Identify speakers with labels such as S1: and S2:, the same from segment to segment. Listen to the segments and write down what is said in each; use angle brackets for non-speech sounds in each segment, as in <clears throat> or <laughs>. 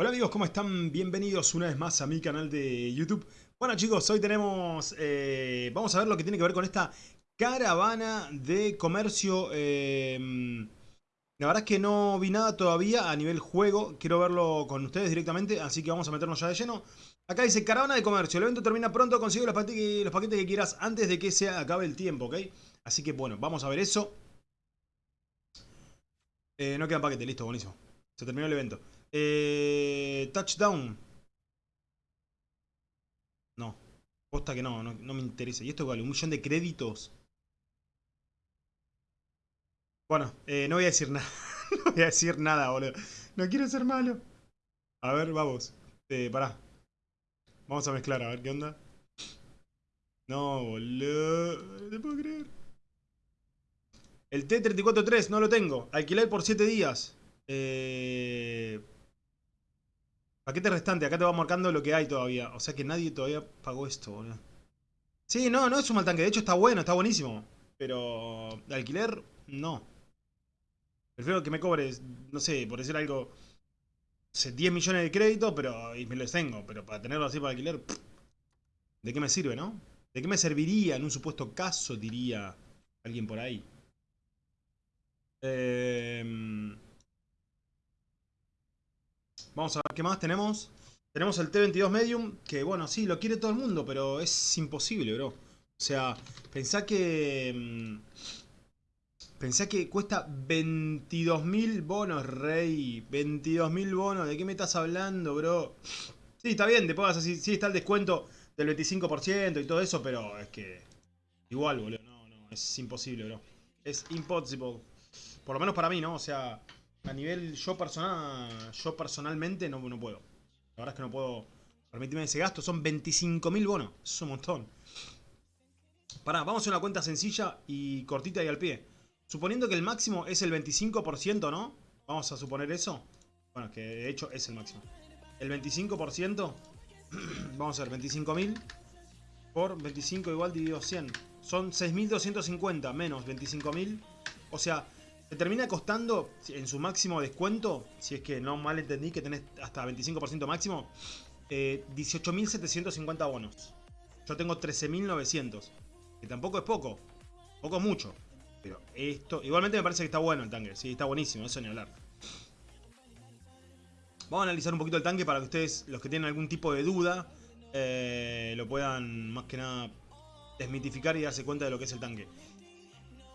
S1: Hola amigos, ¿cómo están? Bienvenidos una vez más a mi canal de YouTube. Bueno chicos, hoy tenemos... eh, vamos a ver lo que tiene que ver con esta caravana de comercio. eh, la verdad es que no vi nada todavía a nivel juego. Quiero verlo con ustedes directamente, así que vamos a meternos ya de lleno. Acá dice caravana de comercio. El evento termina pronto, consigue los, paquetes, los paquetes que quieras antes de que se acabe el tiempo, ¿ok? Así que bueno, vamos a ver eso. Eh, no quedan paquetes, listo, buenísimo. Se terminó el evento. Eh, touchdown. No. Posta que no, no, me interesa. ¿Y esto vale? ¿Un millón de créditos? Bueno, eh, no voy a decir <laughs> nada. no voy a decir nada, boludo. No quiero ser malo. A ver, vamos. Eh, pará. Vamos a mezclar, a ver qué onda. No, boludo. No te puedo creer. El T-34-3 no lo tengo. Alquiler por 7 días. Eh... Paquete restante. Acá te va marcando lo que hay todavía. O sea que nadie todavía pagó esto, boludo. Sí, no, no es un mal tanque. De hecho está bueno, está buenísimo. Pero de alquiler, no. Prefiero que me cobres, no sé, por decir algo, no sé, 10 millones de créditos, pero y me los tengo. Pero para tenerlo así para alquiler, pff, ¿de qué me sirve, no? ¿De qué me serviría en un supuesto caso, diría alguien por ahí? Eh... Vamos a ver qué más tenemos. Tenemos el T22 Medium, que bueno, sí, lo quiere todo el mundo, pero es imposible, bro. O sea, pensá que... mm, Pensá que cuesta 22.000 bonos, rey. 22.000 bonos. ¿De qué me estás hablando, bro? Sí, está bien, te pongas así. Sí, está el descuento del 25% y todo eso, pero es que... Igual, boludo. No, no, es imposible, bro. Es impossible. Por lo menos para mí, ¿no? O sea, a nivel yo personal, yo personalmente no, no puedo. La verdad es que no puedo permitirme ese gasto. Son 25.000 bonos. Es un montón. Pará, vamos a una cuenta sencilla y cortita y al pie. Suponiendo que el máximo es el 25%, ¿no? Vamos a suponer eso. Bueno, que de hecho es el máximo. El 25%, <clears throat> vamos a ver, 25.000 por 25 igual dividido 100. Son 6.250 menos 25.000. O sea, te termina costando en su máximo descuento, si es que no mal entendí que tenés hasta 25% máximo, eh, 18.750 bonos. Yo tengo 13.900. Que tampoco es poco. Poco es mucho. Pero esto... Igualmente me parece que está bueno el tanque. Sí, está buenísimo. Eso ni hablar. Vamos a analizar un poquito el tanque para que ustedes, los que tienen algún tipo de duda, eh, lo puedan más que nada desmitificar y darse cuenta de lo que es el tanque.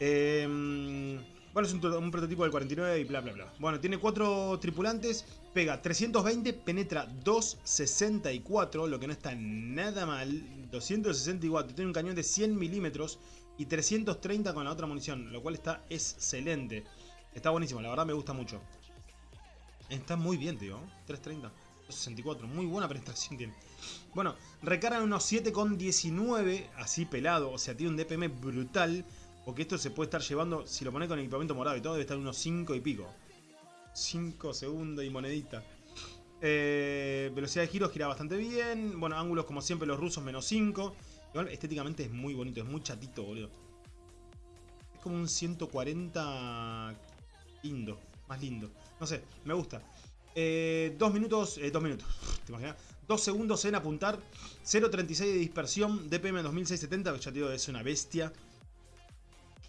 S1: Eh, bueno, es un, prototipo del 49 y bla bla bla. Bueno, tiene cuatro tripulantes, pega 320, penetra 264, lo que no está nada mal. 264, tiene un cañón de 100 milímetros y 330 con la otra munición, lo cual está excelente. Está buenísimo, la verdad me gusta mucho. Está muy bien, tío. 330, 264, muy buena penetración tiene. Bueno, recargan unos 7,19, así pelado, o sea, tiene un DPM brutal. Porque esto se puede estar llevando, si lo pones con equipamiento morado y todo, debe estar unos 5 y pico. 5 segundos y monedita. Eh, velocidad de giro gira bastante bien. Bueno, ángulos como siempre los rusos menos 5. Igual estéticamente es muy bonito, es muy chatito, boludo. Es como un 140 lindo, más lindo. No sé, me gusta. Eh, dos minutos, eh, dos minutos, <laughs> ¿te imaginas? Dos segundos en apuntar. 0.36 de dispersión, DPM 2670, que ya te digo, es una bestia.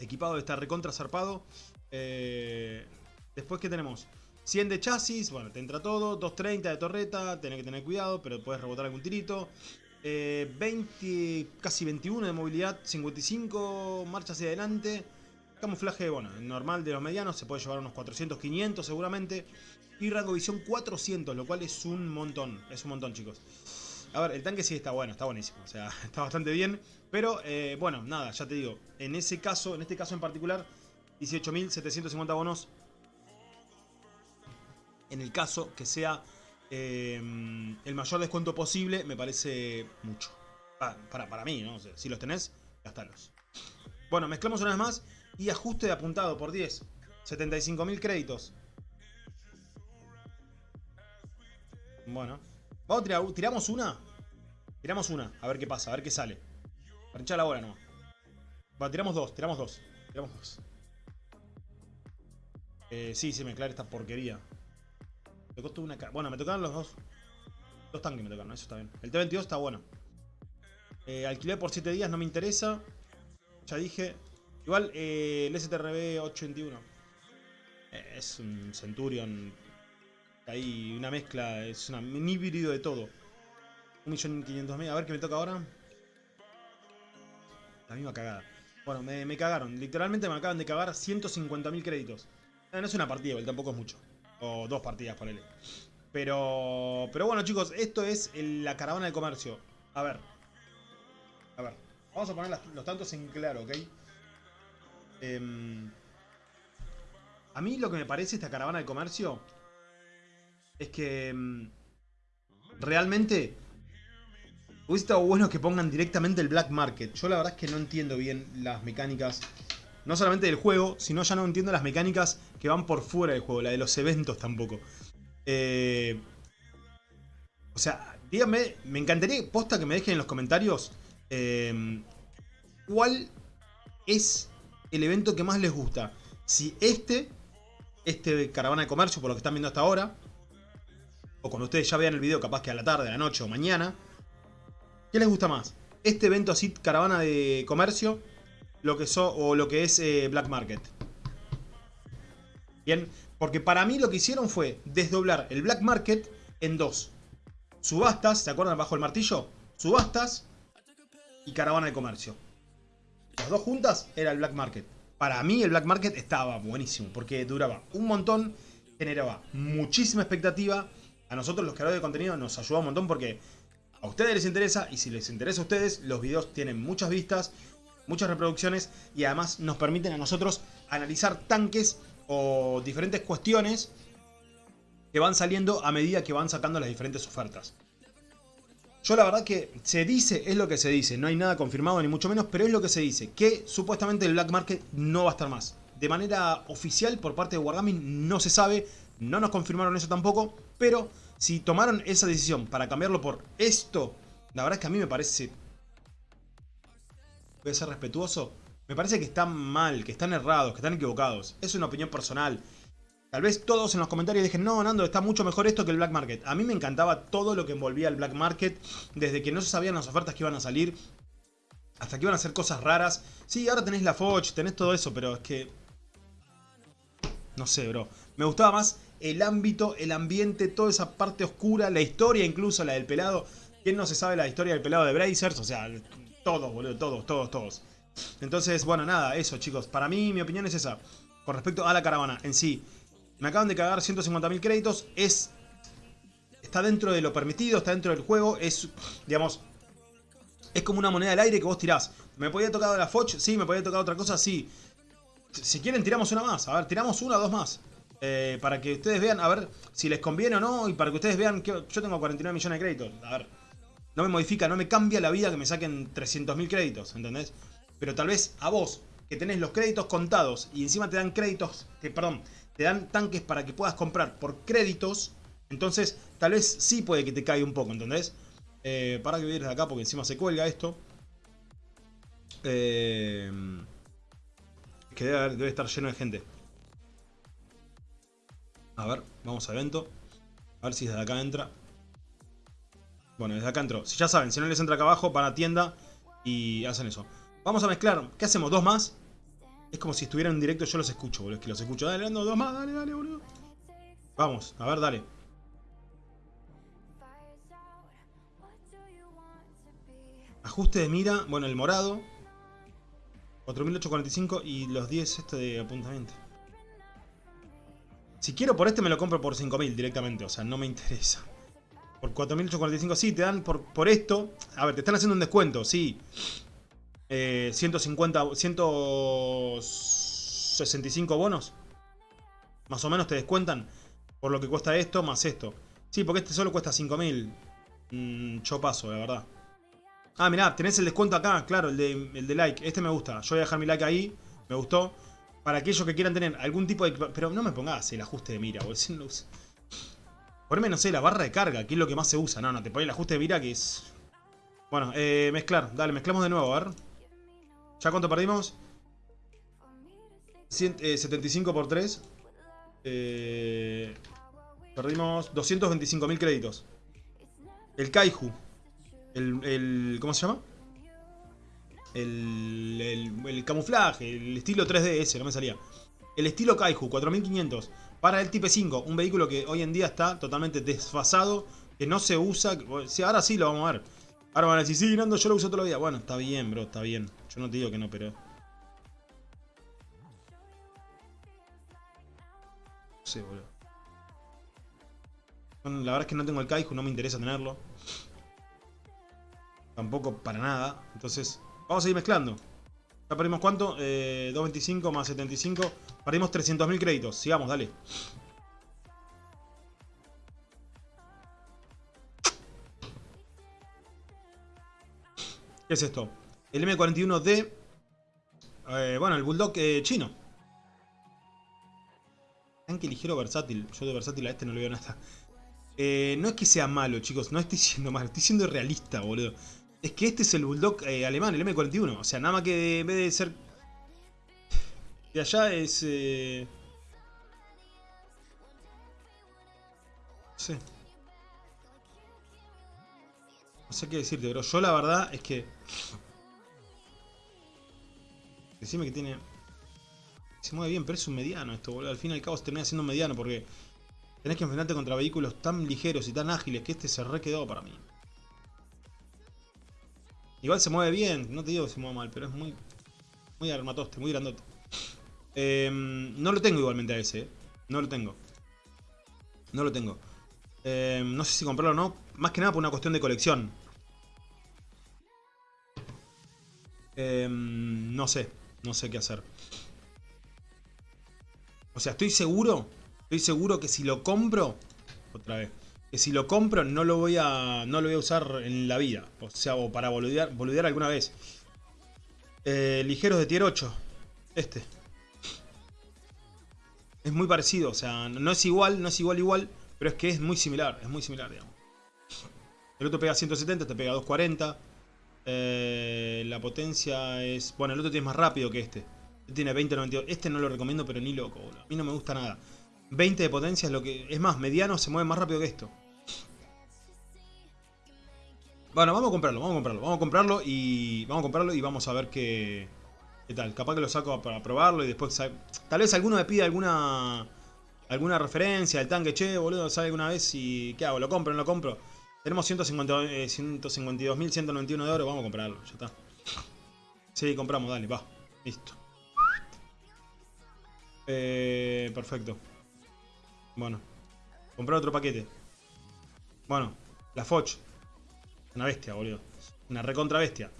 S1: Equipado está recontra zarpado. Eh, después, ¿qué tenemos? 100 de chasis, bueno, te entra todo. 230 de torreta, tenés que tener cuidado, pero puedes rebotar algún tirito. Eh, 20, casi 21 de movilidad, 55 marchas hacia adelante. Camuflaje, bueno, normal de los medianos, se puede llevar unos 400, 500 seguramente. Y rango visión 400, lo cual es un montón, es un montón chicos. A ver, el tanque sí está bueno, está buenísimo, o sea, <laughs> está bastante bien. Pero, eh, bueno, nada, ya te digo, en ese caso, en este caso en particular, 18.750 bonos. En el caso que sea eh, el mayor descuento posible, me parece mucho. Para, para, para mí, ¿no? Si los tenés, gastalos. Bueno, mezclamos una vez más y ajuste de apuntado por 10. 75.000 créditos. Bueno. Vamos tiramos una. Tiramos una, a ver qué pasa, a ver qué sale. Para hinchar la bola no. Va, tiramos dos, tiramos dos. Tiramos dos. Eh, sí, se mezclar esta porquería. Me costó una ca- Bueno, me tocaron los dos. Dos tanques me tocaron, eso está bien. El T-22 está bueno. Eh, alquiler por 7 días no me interesa. Ya dije. Igual eh, el STRB 821. eh, es un Centurion. Hay una mezcla, es una, un híbrido de todo. 1.500.000. A ver qué me toca ahora. La misma cagada. Bueno, me, me cagaron. Literalmente me acaban de cagar 150.000 créditos. Eh, no es una partida, tampoco es mucho. O dos partidas, ponele. Pero, pero bueno, chicos, esto es la caravana de comercio. A ver. A ver. Vamos a poner los tantos en claro, ¿ok? Em, a mí lo que me parece esta caravana de comercio es que em, realmente hubiese estado bueno que pongan directamente el Black Market. Yo la verdad es que no entiendo bien las mecánicas, no solamente del juego, sino ya no entiendo las mecánicas que van por fuera del juego, la de los eventos tampoco. Eh, o sea, díganme, me encantaría, posta que me dejen en los comentarios eh, cuál es el evento que más les gusta. Si este, este caravana de comercio, por lo que están viendo hasta ahora, o cuando ustedes ya vean el video, capaz que a la tarde, a la noche o mañana, ¿qué les gusta más? Este evento así, caravana de comercio, lo que so, o lo que es eh, Black Market. Bien, porque para mí lo que hicieron fue desdoblar el Black Market en dos. Subastas, ¿se acuerdan bajo el martillo? Subastas y caravana de comercio. Las dos juntas era el Black Market. Para mí el Black Market estaba buenísimo porque duraba un montón, generaba muchísima expectativa. A nosotros los creadores de contenido nos ayudó un montón porque a ustedes les interesa y si les interesa a ustedes, los videos tienen muchas vistas, muchas reproducciones y además nos permiten a nosotros analizar tanques o diferentes cuestiones que van saliendo a medida que van sacando las diferentes ofertas. Yo la verdad que se dice, es lo que se dice, no hay nada confirmado ni mucho menos, pero es lo que se dice, que supuestamente el Black Market no va a estar más. De manera oficial por parte de Wargaming no se sabe, no nos confirmaron eso tampoco, pero si tomaron esa decisión para cambiarlo por esto, la verdad es que a mí me parece... Voy a ser respetuoso. Me parece que están mal, que están errados, que están equivocados. Es una opinión personal. Tal vez todos en los comentarios dejen, no, Nando, está mucho mejor esto que el Black Market. A mí me encantaba todo lo que envolvía el Black Market, desde que no se sabían las ofertas que iban a salir, hasta que iban a hacer cosas raras. Sí, ahora tenés la Foch, tenés todo eso, pero es que... No sé, bro. Me gustaba más el ámbito, el ambiente, toda esa parte oscura, la historia incluso, la del pelado. ¿Quién no se sabe la historia del pelado de Brazers? O sea, todos, boludo, todos, todos, todos. Entonces, bueno, nada, eso chicos. Para mí, mi opinión es esa. Con respecto a la caravana en sí. Me acaban de cagar 150.000 créditos. Es... Está dentro de lo permitido, está dentro del juego. Es, digamos... Es como una moneda al aire que vos tirás. ¿Me podía tocar la Foch? Sí, me podía tocar otra cosa, sí. Si quieren, tiramos una más. A ver, tiramos una o dos más. Eh, para que ustedes vean, a ver si les conviene o no. Y para que ustedes vean que yo tengo 49 millones de créditos. A ver, no me modifica, no me cambia la vida que me saquen 300.000 créditos, ¿entendés? Pero tal vez a vos, que tenés los créditos contados y encima te dan créditos, que perdón, te dan tanques para que puedas comprar por créditos, entonces tal vez sí puede que te caiga un poco, ¿entendés? Eh, para que voy a de acá porque encima se cuelga esto. Eh, que debe estar lleno de gente. A ver, vamos a evento. A ver si desde acá entra. Bueno, desde acá entró. Si ya saben, si no les entra acá abajo, van a tienda y hacen eso. Vamos a mezclar. ¿Qué hacemos? ¿Dos más? Es como si estuvieran en directo, yo los escucho, boludo. Es que los escucho. Dale, ando, dos más, dale, dale, boludo. Vamos, a ver, dale. Ajuste de mira, bueno, el morado. 4845 y los 10 este de apuntamiento. Si quiero por este me lo compro por 5000 directamente, o sea, no me interesa. Por 4845, sí, te dan por, por esto. A ver, te están haciendo un descuento, sí. Eh, 150, 165 bonos. Más o menos te descuentan por lo que cuesta esto más esto. Sí, porque este solo cuesta 5000. Mm, yo paso, la verdad. Ah, mirá, tenés el descuento acá, claro, el de, el de like. Este me gusta. Yo voy a dejar mi like ahí. Me gustó. Para aquellos que quieran tener algún tipo de... Pero no me pongas el ajuste de mira, boludo. Si no sé, la barra de carga, que es lo que más se usa. No, no, te pones el ajuste de mira que es... Bueno, eh, mezclar. Dale, mezclamos de nuevo, a ver. ¿Ya cuánto perdimos? Cien- eh, 75 por 3. Eh, Perdimos 225.000 créditos. El Kaiju. El, el, ¿Cómo se llama? El, el, camuflaje, el estilo 3DS, no me salía. El estilo Kaiju, 4500. Para el Type 5, un vehículo que hoy en día está totalmente desfasado, que no se usa. ahora sí lo vamos a ver. Ahora van a decir, sí, Nando, yo lo uso todos los días. Bueno, está bien, bro, está bien. Yo no te digo que no, pero... No sé, boludo. La verdad es que no tengo el Kaiju, no me interesa tenerlo. Tampoco para nada. Entonces, vamos a seguir mezclando. ¿Ya perdimos cuánto? Eh, 2.25 más 75. Perdimos 300.000 créditos. Sigamos, dale. ¿Qué es esto? El M41D. Eh, bueno, el Bulldog eh, chino. Tanque ligero versátil. Yo de versátil a este no le veo nada. Eh, no es que sea malo, chicos. No estoy <laughs> siendo malo. Estoy siendo realista, boludo. Es que este es el Bulldog eh, alemán, el M41. O sea, nada más que en vez de ser... De allá es... Eh... No sé. No sé qué decirte, pero yo la verdad es que... Decime que tiene... Se mueve bien, pero es un mediano esto, boludo. Al fin y al cabo se termina siendo mediano porque... Tenés que enfrentarte contra vehículos tan ligeros y tan ágiles que este se re quedó para mí. Igual se mueve bien, no te digo que se mueve mal, pero es muy muy armatoste, muy grandote. Em, no lo tengo igualmente a ese, ¿eh? no lo tengo. No lo tengo. Em, no sé si comprarlo o no, más que nada por una cuestión de colección. Em, no sé, no sé qué hacer. O sea, estoy seguro, estoy seguro que si lo compro, otra vez, que si lo compro no lo voy a no lo voy a usar en la vida. O sea, o para boludear, boludear alguna vez. Eh, ligeros de tier 8. Este. Es muy parecido, o sea, no es igual, no es igual igual, pero es que es muy similar, es muy similar, digamos. El otro pega 170, te pega 240. Eh, la potencia es... Bueno, el otro tiene más rápido que este. Este tiene 20.92. Este no lo recomiendo, pero ni loco. A mí no me gusta nada. 20 de potencia es lo que... Es más, mediano se mueve más rápido que esto. Bueno, vamos a comprarlo, vamos a comprarlo, vamos a comprarlo y vamos a comprarlo y vamos a ver qué, qué tal. Capaz que lo saco para probarlo y después tal vez alguno me pida alguna alguna referencia del tanque, che, boludo, sale alguna vez y ¿qué hago? ¿Lo compro no lo compro? Tenemos 152.191 eh, de oro, vamos a comprarlo, ya está. Sí, compramos, dale, va, listo. Eh, perfecto. Bueno, comprar otro paquete. Bueno, la Foch. Una bestia, boludo. Una recontra bestia.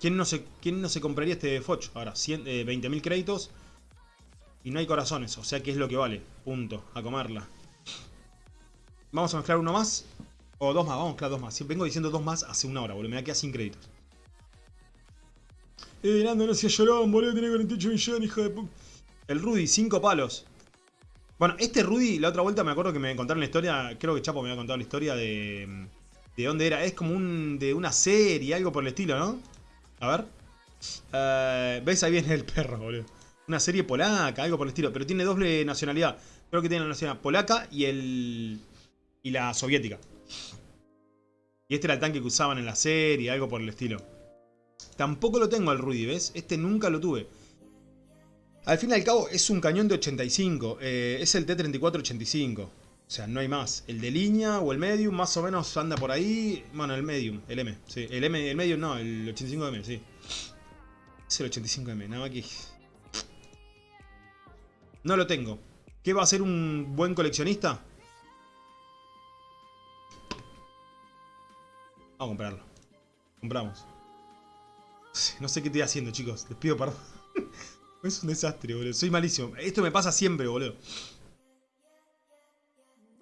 S1: ¿Quién no se, quién no se compraría este Foch? Ahora, 20.000 eh, créditos. Y no hay corazones, o sea que es lo que vale. Punto. A comerla. Vamos a mezclar uno más. O dos más, vamos a mezclar dos más. Vengo diciendo dos más hace una hora, boludo. Me da quedar sin créditos. Eh, Nando, no seas llorón, boludo. Tiene 48 millones, hijo de puta. El Rudy, 5 palos. Bueno, este Rudy, la otra vuelta me acuerdo que me contaron la historia. Creo que Chapo me había contado la historia de ¿De dónde era? Es como un de una serie, algo por el estilo, ¿no? A ver. Eh, ¿Ves? Ahí viene el perro, boludo. Una serie polaca, algo por el estilo. Pero tiene doble nacionalidad. Creo que tiene la nacionalidad polaca y el... Y la soviética. Y este era el tanque que usaban en la serie, algo por el estilo. Tampoco lo tengo al Rudy, ¿ves? Este nunca lo tuve. Al fin y al cabo es un cañón de 85. Eh, es el T-3485. O sea, no hay más. El de línea o el medium más o menos anda por ahí. Bueno, el medium, el M. Sí, el M, el medium no, el 85M, sí. Es el 85M, nada más que... No lo tengo. ¿Qué va a ser un buen coleccionista? Vamos a comprarlo. Compramos. No sé qué estoy haciendo, chicos. Les pido perdón. <laughs> es un desastre, boludo. Soy malísimo. Esto me pasa siempre, boludo.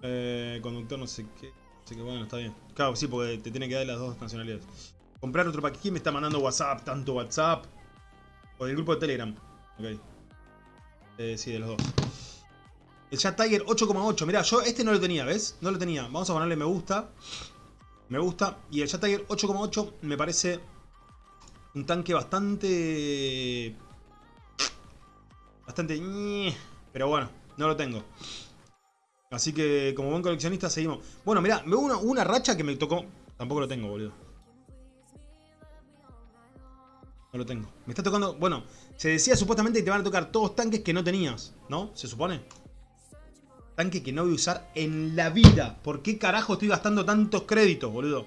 S1: Eh, conductor no sé qué. Así que bueno, está bien. Claro, sí, porque te tiene que dar las dos nacionalidades. Comprar otro paquete. ¿Quién me está mandando WhatsApp? Tanto WhatsApp. O del grupo de Telegram. Ok. Eh, sí, de los dos. El Chat Tiger 8,8. Mirá, yo este no lo tenía, ¿ves? No lo tenía. Vamos a ponerle me gusta. Me gusta. Y el Chat Tiger 8,8 me parece un tanque bastante... Bastante... Pero bueno, no lo tengo. Así que como buen coleccionista seguimos. Bueno, mirá, me una, una racha que me tocó. Tampoco lo tengo, boludo. No lo tengo. Me está tocando... Bueno, se decía supuestamente que te van a tocar todos tanques que no tenías, ¿no? ¿Se supone? Tanque que no voy a usar en la vida. ¿Por qué carajo estoy gastando tantos créditos, boludo?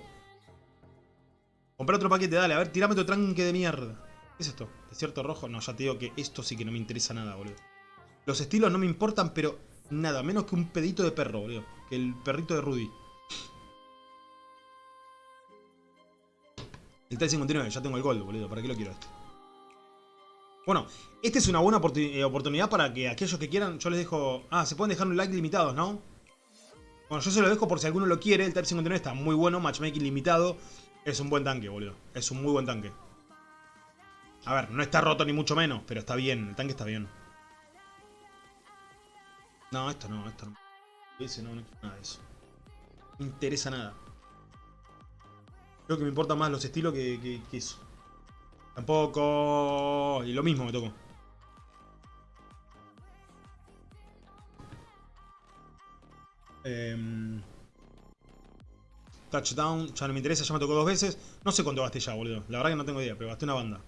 S1: Comprar otro paquete, dale. A ver, tirame otro tanque de mierda. ¿Qué es esto? ¿Desierto rojo? No, ya te digo que esto sí que no me interesa nada, boludo. Los estilos no me importan, pero nada. Menos que un pedito de perro, boludo. Que el perrito de Rudy. El T-59, ya tengo el gold, boludo. ¿Para qué lo quiero este? Bueno, esta es una buena eh, oportunidad para que aquellos que quieran, yo les dejo... Ah, se pueden dejar un like limitados, ¿no? Bueno, yo se lo dejo por si alguno lo quiere. El Type 59 está muy bueno, matchmaking limitado. Es un buen tanque, boludo. Es un muy buen tanque. A ver, no está roto ni mucho menos, pero está bien. El tanque está bien. No, esto no, esto no. Ese no, no nada de eso. No me interesa nada. Creo que me importan más los estilos que, que eso. Tampoco. Y lo mismo me tocó. Em, touchdown, ya no me interesa, ya me tocó dos veces. No sé cuánto gasté ya, boludo. La verdad que no tengo idea, pero gasté una banda.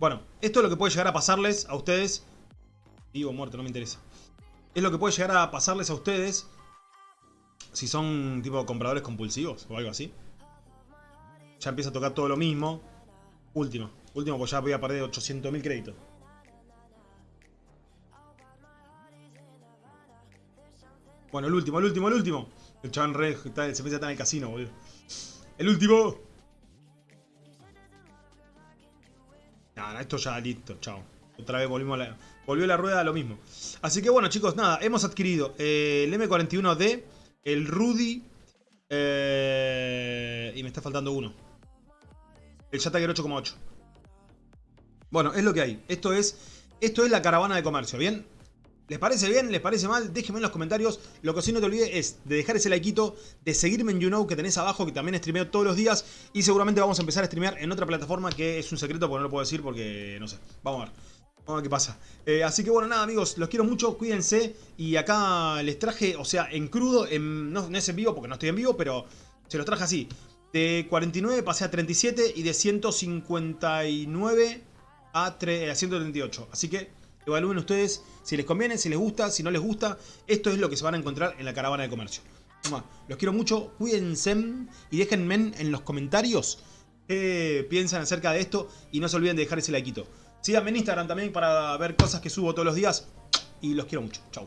S1: Bueno, esto es lo que puede llegar a pasarles a ustedes. Vivo muerto, no me interesa. Es lo que puede llegar a pasarles a ustedes si son tipo compradores compulsivos o algo así. Ya empieza a tocar todo lo mismo. Último. Último, pues ya voy a perder 800.000 créditos. Bueno, el último, el último, el último. El chabón re, se piensa estar en el casino, boludo. El último. Nada, esto ya listo, chao. Otra vez volvimos a la, volvió la rueda a lo mismo. Así que bueno, chicos, nada, hemos adquirido eh, el M41D, el Rudy eh, y me está faltando uno. El Jatager 8,8. Bueno, es lo que hay. Esto es, esto es la caravana de comercio, ¿bien? ¿Les parece bien? ¿Les parece mal? Déjenme en los comentarios. Lo que sí no te olvides es de dejar ese likeito, de seguirme en YouKnow que tenés abajo, que también streameo todos los días. Y seguramente vamos a empezar a streamear en otra plataforma que es un secreto porque no lo puedo decir porque no sé. Vamos a ver. Vamos a ver qué pasa. Eh, así que bueno, nada amigos, los quiero mucho, cuídense. Y acá les traje, o sea, en crudo, no, no es en vivo porque no estoy en vivo, pero se los traje así. De 49 pasé a 37 y de 159 a, 138. Así que evalúen ustedes si les conviene, si les gusta, si no les gusta. Esto es lo que se van a encontrar en la caravana de comercio. Los quiero mucho, cuídense y déjenme en los comentarios qué piensan acerca de esto. Y no se olviden de dejar ese likeito. Síganme en Instagram también para ver cosas que subo todos los días. Y los quiero mucho. Chau.